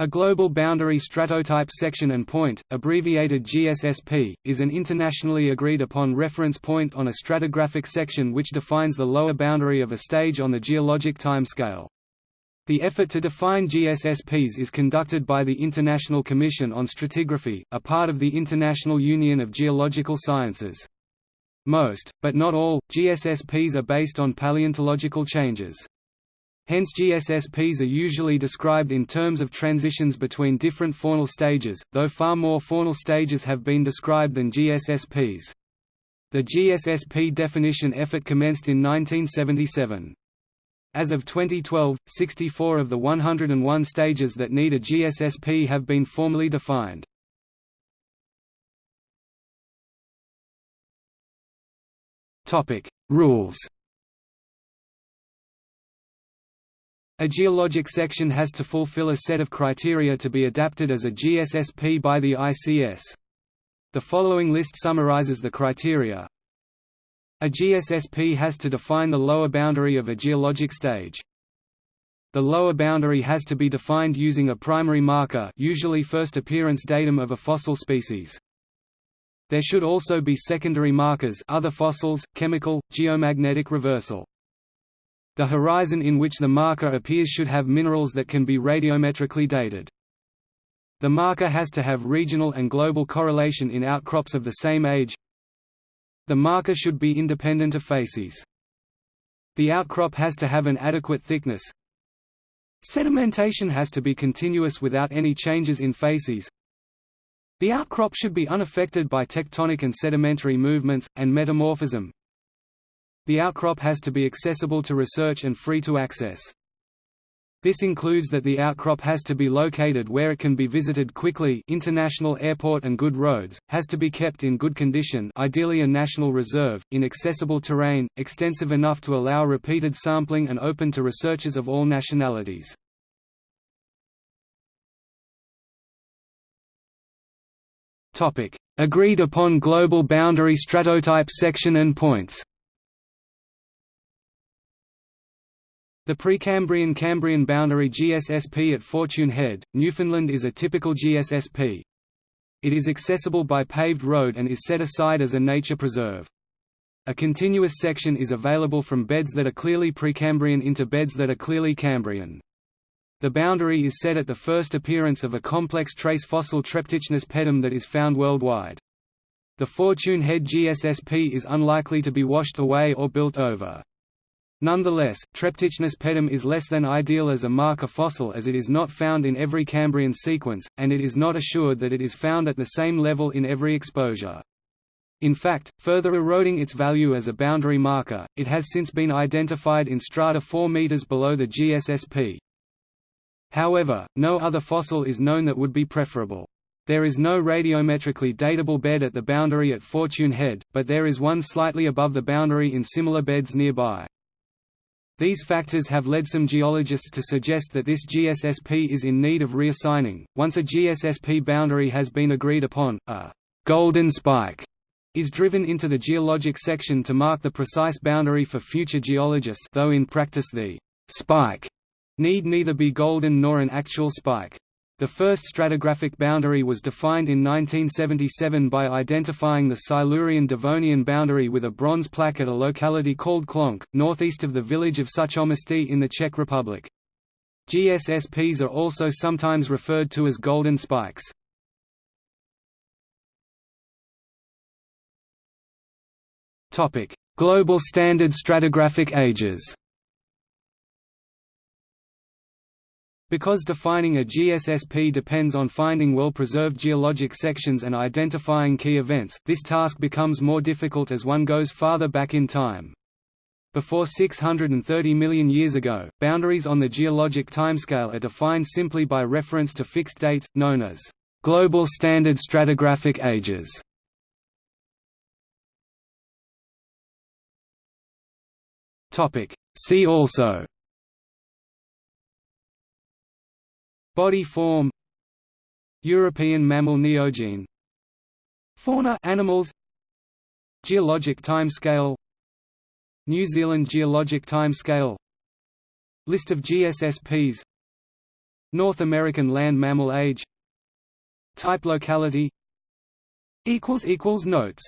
A global boundary stratotype section and point, abbreviated GSSP, is an internationally agreed upon reference point on a stratigraphic section which defines the lower boundary of a stage on the geologic timescale. The effort to define GSSPs is conducted by the International Commission on Stratigraphy, a part of the International Union of Geological Sciences. Most, but not all, GSSPs are based on paleontological changes. Hence GSSPs are usually described in terms of transitions between different faunal stages, though far more faunal stages have been described than GSSPs. The GSSP definition effort commenced in 1977. As of 2012, 64 of the 101 stages that need a GSSP have been formally defined. Rules A geologic section has to fulfill a set of criteria to be adapted as a GSSP by the ICS. The following list summarizes the criteria. A GSSP has to define the lower boundary of a geologic stage. The lower boundary has to be defined using a primary marker usually first appearance datum of a fossil species. There should also be secondary markers other fossils, chemical, geomagnetic reversal. The horizon in which the marker appears should have minerals that can be radiometrically dated. The marker has to have regional and global correlation in outcrops of the same age. The marker should be independent of facies. The outcrop has to have an adequate thickness. Sedimentation has to be continuous without any changes in facies. The outcrop should be unaffected by tectonic and sedimentary movements, and metamorphism, the outcrop has to be accessible to research and free to access. This includes that the outcrop has to be located where it can be visited quickly international airport and good roads, has to be kept in good condition ideally a national reserve, in accessible terrain, extensive enough to allow repeated sampling and open to researchers of all nationalities. Agreed upon global boundary stratotype section and points The Precambrian-Cambrian boundary GSSP at Fortune Head, Newfoundland is a typical GSSP. It is accessible by paved road and is set aside as a nature preserve. A continuous section is available from beds that are clearly Precambrian into beds that are clearly Cambrian. The boundary is set at the first appearance of a complex trace fossil Treptichnus pedum that is found worldwide. The Fortune Head GSSP is unlikely to be washed away or built over. Nonetheless, Treptichnus pedum is less than ideal as a marker fossil as it is not found in every Cambrian sequence, and it is not assured that it is found at the same level in every exposure. In fact, further eroding its value as a boundary marker, it has since been identified in strata 4 meters below the GSSP. However, no other fossil is known that would be preferable. There is no radiometrically datable bed at the boundary at Fortune Head, but there is one slightly above the boundary in similar beds nearby. These factors have led some geologists to suggest that this GSSP is in need of reassigning. Once a GSSP boundary has been agreed upon, a golden spike is driven into the geologic section to mark the precise boundary for future geologists though in practice the spike need neither be golden nor an actual spike. The first stratigraphic boundary was defined in 1977 by identifying the Silurian-Devonian boundary with a bronze plaque at a locality called Klonk, northeast of the village of Suchoměstí in the Czech Republic. GSSPs are also sometimes referred to as golden spikes. Global standard stratigraphic ages Because defining a GSSP depends on finding well-preserved geologic sections and identifying key events, this task becomes more difficult as one goes farther back in time. Before 630 million years ago, boundaries on the geologic timescale are defined simply by reference to fixed dates, known as global standard stratigraphic ages. See also Body form. European mammal neogene. Fauna animals. Geologic time scale New Zealand geologic time scale List of GSSPs North American land mammal age. Type locality. Notes